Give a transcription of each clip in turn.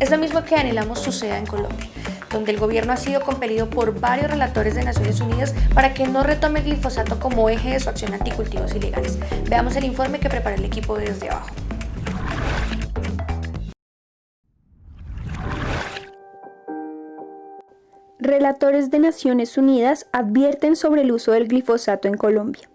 Es lo mismo que anhelamos suceda en Colombia donde el gobierno ha sido compelido por varios relatores de Naciones Unidas para que no retome el glifosato como eje de su acción anticultivos ilegales. Veamos el informe que prepara el equipo desde abajo. Relatores de Naciones Unidas advierten sobre el uso del glifosato en Colombia.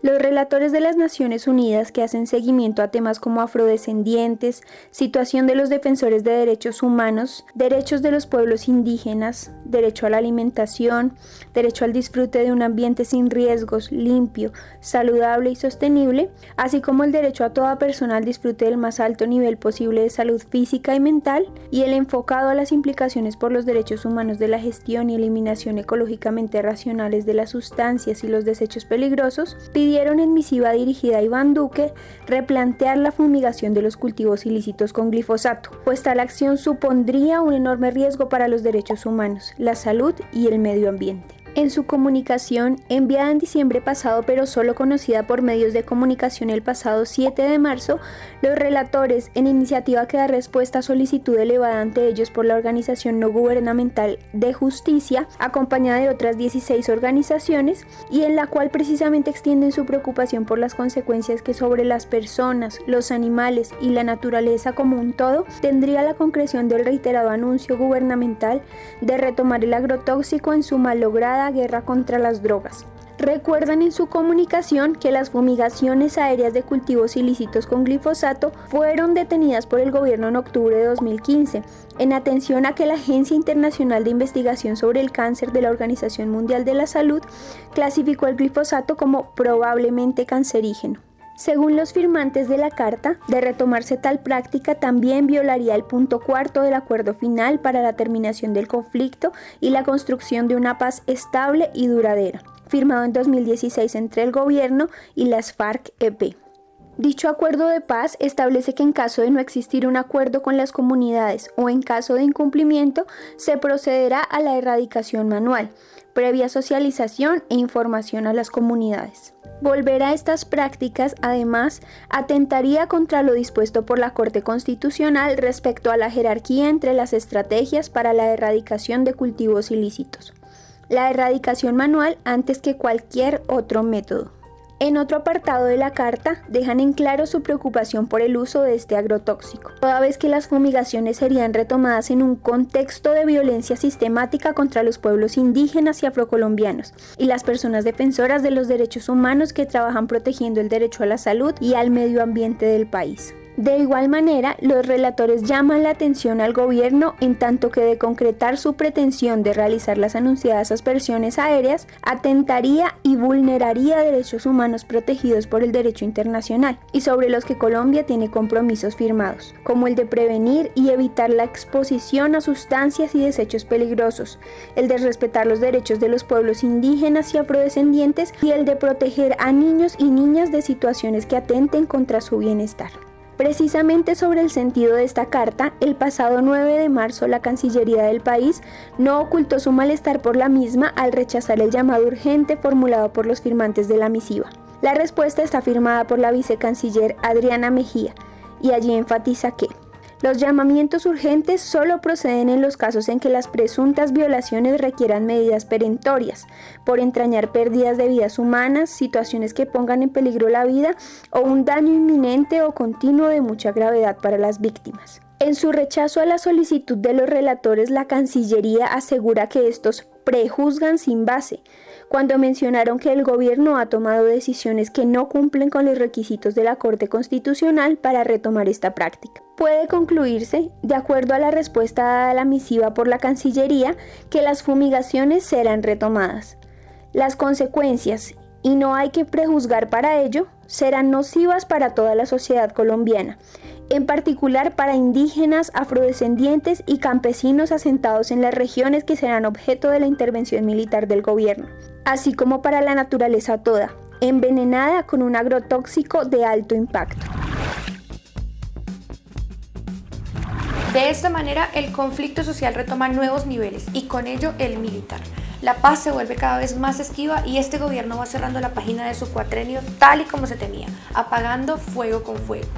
Los relatores de las Naciones Unidas que hacen seguimiento a temas como afrodescendientes, situación de los defensores de derechos humanos, derechos de los pueblos indígenas, derecho a la alimentación, derecho al disfrute de un ambiente sin riesgos, limpio, saludable y sostenible, así como el derecho a toda persona al disfrute del más alto nivel posible de salud física y mental, y el enfocado a las implicaciones por los derechos humanos de la gestión y eliminación ecológicamente racionales de las sustancias y los desechos peligrosos, pidieron en misiva dirigida a Iván Duque replantear la fumigación de los cultivos ilícitos con glifosato, pues tal acción supondría un enorme riesgo para los derechos humanos, la salud y el medio ambiente. En su comunicación, enviada en diciembre pasado pero solo conocida por medios de comunicación el pasado 7 de marzo, los relatores, en iniciativa que da respuesta a solicitud elevada ante ellos por la organización no gubernamental de justicia, acompañada de otras 16 organizaciones, y en la cual precisamente extienden su preocupación por las consecuencias que sobre las personas, los animales y la naturaleza como un todo tendría la concreción del reiterado anuncio gubernamental de retomar el agrotóxico en su malograda guerra contra las drogas. Recuerdan en su comunicación que las fumigaciones aéreas de cultivos ilícitos con glifosato fueron detenidas por el gobierno en octubre de 2015, en atención a que la Agencia Internacional de Investigación sobre el Cáncer de la Organización Mundial de la Salud clasificó el glifosato como probablemente cancerígeno. Según los firmantes de la carta, de retomarse tal práctica también violaría el punto cuarto del acuerdo final para la terminación del conflicto y la construcción de una paz estable y duradera, firmado en 2016 entre el gobierno y las FARC-EP. Dicho acuerdo de paz establece que en caso de no existir un acuerdo con las comunidades o en caso de incumplimiento, se procederá a la erradicación manual, previa socialización e información a las comunidades. Volver a estas prácticas, además, atentaría contra lo dispuesto por la Corte Constitucional respecto a la jerarquía entre las estrategias para la erradicación de cultivos ilícitos. La erradicación manual antes que cualquier otro método. En otro apartado de la carta dejan en claro su preocupación por el uso de este agrotóxico, toda vez que las fumigaciones serían retomadas en un contexto de violencia sistemática contra los pueblos indígenas y afrocolombianos y las personas defensoras de los derechos humanos que trabajan protegiendo el derecho a la salud y al medio ambiente del país. De igual manera, los relatores llaman la atención al gobierno en tanto que de concretar su pretensión de realizar las anunciadas aspersiones aéreas, atentaría y vulneraría derechos humanos protegidos por el derecho internacional y sobre los que Colombia tiene compromisos firmados, como el de prevenir y evitar la exposición a sustancias y desechos peligrosos, el de respetar los derechos de los pueblos indígenas y afrodescendientes y el de proteger a niños y niñas de situaciones que atenten contra su bienestar. Precisamente sobre el sentido de esta carta, el pasado 9 de marzo la Cancillería del país no ocultó su malestar por la misma al rechazar el llamado urgente formulado por los firmantes de la misiva. La respuesta está firmada por la vicecanciller Adriana Mejía y allí enfatiza que los llamamientos urgentes solo proceden en los casos en que las presuntas violaciones requieran medidas perentorias, por entrañar pérdidas de vidas humanas, situaciones que pongan en peligro la vida o un daño inminente o continuo de mucha gravedad para las víctimas. En su rechazo a la solicitud de los relatores, la Cancillería asegura que estos prejuzgan sin base, cuando mencionaron que el gobierno ha tomado decisiones que no cumplen con los requisitos de la Corte Constitucional para retomar esta práctica. Puede concluirse, de acuerdo a la respuesta dada a la misiva por la Cancillería, que las fumigaciones serán retomadas. Las consecuencias, y no hay que prejuzgar para ello, serán nocivas para toda la sociedad colombiana, en particular para indígenas, afrodescendientes y campesinos asentados en las regiones que serán objeto de la intervención militar del gobierno, así como para la naturaleza toda, envenenada con un agrotóxico de alto impacto. De esta manera, el conflicto social retoma nuevos niveles y con ello el militar. La paz se vuelve cada vez más esquiva y este gobierno va cerrando la página de su cuatrenio tal y como se temía, apagando fuego con fuego.